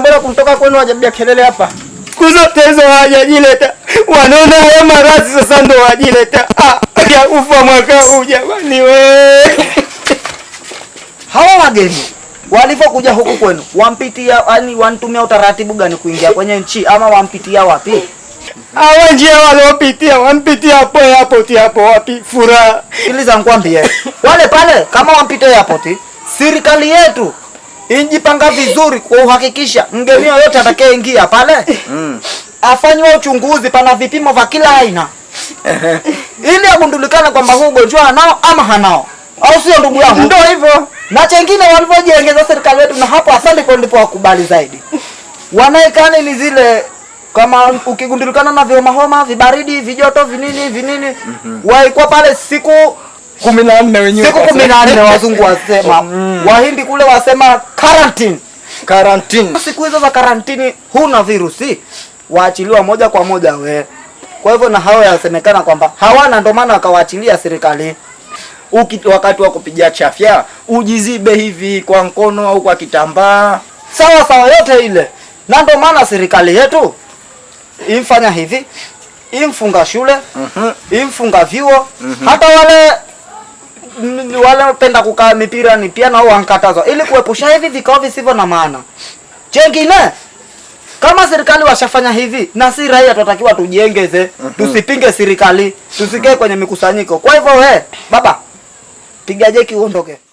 mbona kumtoka kwenu wajabia kelele hapa? kuzotezo hawajajileta. Wanaona haya maradhi sasa ndo wajileta. Ah, ya ufa mwaka huu jamani we. Hawa wageni walivyokuja huku kwenu wampitia, yani wanitumia utaratibu gani kuingia kwenye nchi ama wampitia wapi? Hawa njia waliopitia, wampitia hapo airport hapo wapi? Furaha. Sikiliza nikwambie, wale pale kama wampite airport, serikali yetu injipanga vizuri kuhakikisha mgeni yoyote atakayeingia pale afanywe uchunguzi, pana vipimo vya kila aina ili agundulikane kwamba huu ugonjwa anao ama hanao, au sio ndugu yangu? Ndio hivyo. na chengine walivyojiengeza serikali yetu, na hapo asante kwa ndipo wakubali zaidi, wanaekani ni zile kama ukigundulikana na vihomahoma homa vibaridi vijoto vinini vinini mm -hmm. waikuwa pale siku kumi na nne wenyewe. siku kumi na nne wazungu wasema. Wahindi kule wasema quarantine. Quarantine. siku hizo za karantini huna virusi. Waachiliwa moja kwa moja we. Kwa hivyo na hao yasemekana kwamba hawana ndio maana wakawaachilia serikali. Uki, wakati wa kupiga chafya ujizibe hivi kwa mkono au kwa kitambaa. sawa sawa yote ile. Na ndio maana serikali yetu imfanya hivi. Imfunga shule Mhm. imfunga vyuo. Hata wale wale wapenda kukaa mipira ni pia nao wankatazwa. Ili kuepusha hivi vikao visivyo na maana. Chengine kama serikali washafanya hivi na si raia tunatakiwa tujiengeze tusipinge serikali. Tusikae kwenye mikusanyiko. Kwa hivyo we baba piga jeki uondoke